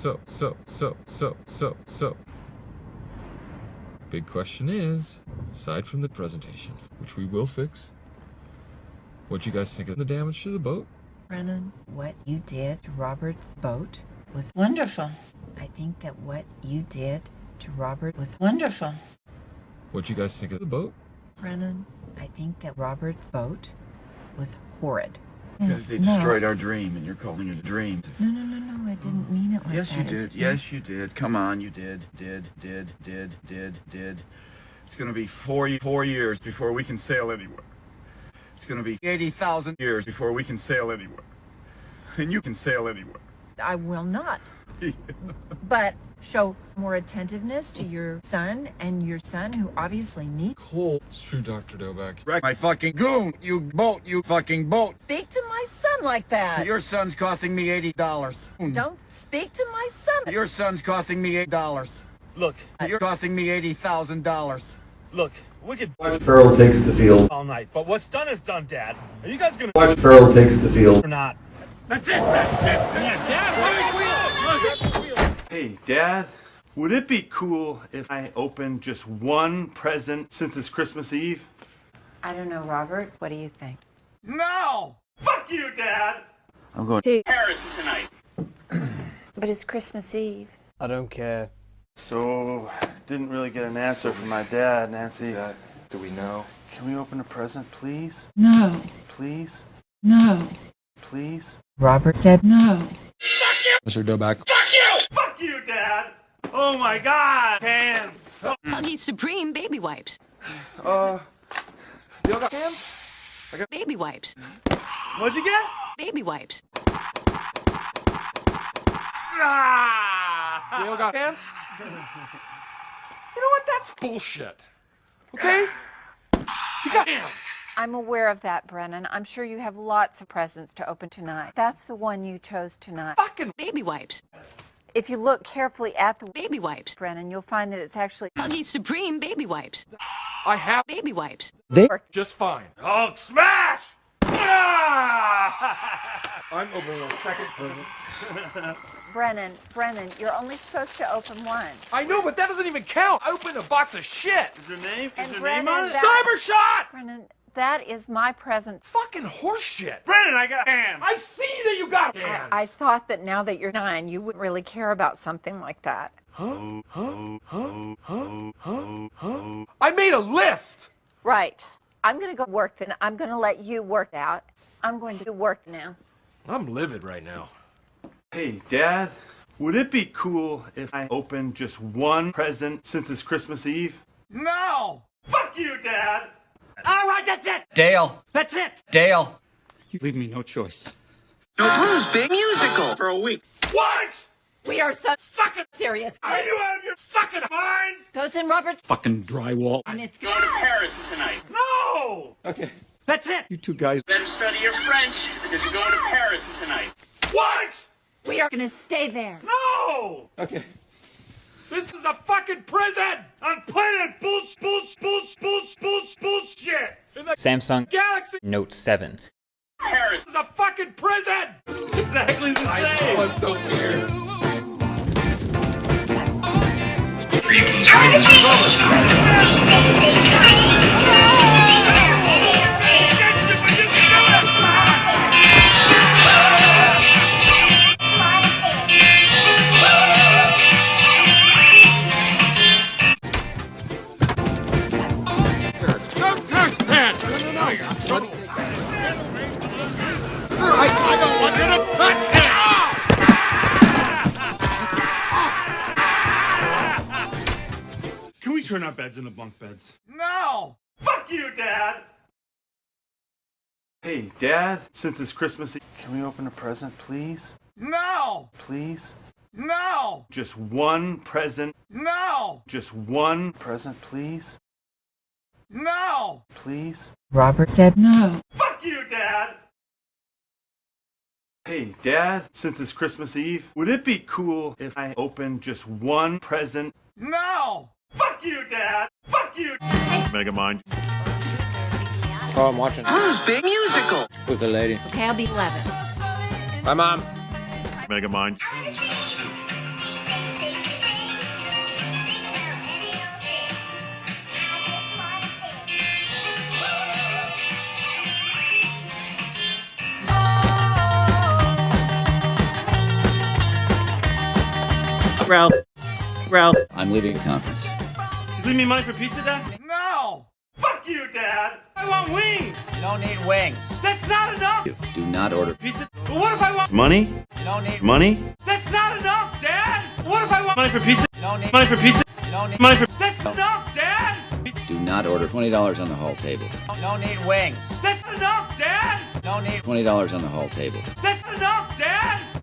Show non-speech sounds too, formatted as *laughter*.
so, so, so, so, so, so. Big question is, aside from the presentation, which we will fix, what you guys think of the damage to the boat? Brennan, what you did to Robert's boat was Wonderful. I think that what you did to Robert was Wonderful. What you guys think of the boat? Brennan. I think that Robert's boat was horrid. They destroyed our dream, and you're calling it a dream. No, no, no, no. I didn't mean it like Yes, that. Yes, you It's did. Yes, you did. Come on, you did. Did, did, did, did, did. It's gonna be four, four years before we can sail anywhere. It's gonna be 80,000 years before we can sail anywhere. And you can sail anywhere. I will not. *laughs* But show more attentiveness to your son and your son who obviously needs. Cole. It's true, Dr. Doback. Wreck my fucking goon, you boat, you fucking boat. Speak to my son like that. Your son's costing me $80. Don't speak to my son. Your son's costing me $8. Look, You're costing me $80,000. look, we could Watch Farrell takes the field. all night, but what's done is done, Dad. Are you guys gonna Watch Farrell takes the field. or not? That's it, that's it. Hey, Dad, would it be cool if I opened just one present since it's Christmas Eve? I don't know, Robert. What do you think? No! Fuck you, Dad! I'm going to Paris tonight. *clears throat* But it's Christmas Eve. I don't care. So, didn't really get an answer from my dad, Nancy. do we know? Can we open a present, please? No. Please? No. Please? Robert said no. Fuck you! Mr. Doback. Fuck you, Dad! Oh my god! Hands! Huggy Supreme baby wipes. Uh, y'all got hands? Baby wipes. What'd you get? Baby wipes. Ah! Y'all got hands? *laughs* You know what? That's bullshit. Okay? You got hands. I'm aware of that, Brennan. I'm sure you have lots of presents to open tonight. That's the one you chose tonight. Fucking Baby wipes. If you look carefully at the Baby wipes. Brennan, you'll find that it's actually Huggy Supreme baby wipes. I have Baby wipes. They work just fine. Hulk smash! Ah! *laughs* I'm opening a second present. *laughs* Brennan. Brennan, you're only supposed to open one. I know, but that doesn't even count. I opened a box of shit. Is your name? And Is your Brennan, name on it? Cyber shot! Brennan, that is my present. Fucking horseshit. Brennan, I got hands! I see that you got I, hands. I thought that now that you're nine, you wouldn't really care about something like that. Huh? Huh? Huh? Huh? Huh? Huh? I made a list. Right. I'm going to go work then. I'm going to let you work out. I'm going to work now. I'm livid right now. Hey, Dad, would it be cool if I opened just one present since it's Christmas Eve? No! Fuck you, Dad! All right, that's it. Dale, That's it. Dale. You leave me no choice. No Blues Big Musical for a week. What? We are so fucking serious. Are you out of your fucking minds? Goes in Robert's Fucking drywall. and it's Going to Paris tonight. No! Okay, That's it. you two guys. Better study your French because you're going to Paris tonight. What? we are going to stay there. No! Okay. This is a fucking prison. I'm playing bullsh, Samsung galaxy. Note 7. Paris. Is a fucking prison. Exactly the same! That's so weird. Can turn our beds into bunk beds? No! Fuck you, Dad! Hey, Dad, since it's Christmas Eve, can we open a present, please? No! Please? No! Just one present. No! Just one present, please? No! Please? Robert said no. Fuck you, Dad! Hey, Dad, since it's Christmas Eve, would it be cool if I opened just one present? No! Fuck you, Dad! Fuck you! Megamind. Oh, I'm watching. Who's big musical? With a lady. Okay, I'll be 11. Bye, Mom. Megamind. Ralph. Ralph. I'm leaving a conference. You leave me money for pizza, Dad? No! Fuck you, Dad! I want wings! You don't need wings. That's not enough! You do not order. Pizza? But what if I want money? You don't need Money? That's not enough, Dad! What if I want money for pizza? You don't need Money for pizza? You don't need Money for That's enough, Dad! Do not order. Twenty dollars on the hall table. You don't need wings. That's enough, Dad! You don't need Twenty dollars on the hall table. That's enough, Dad!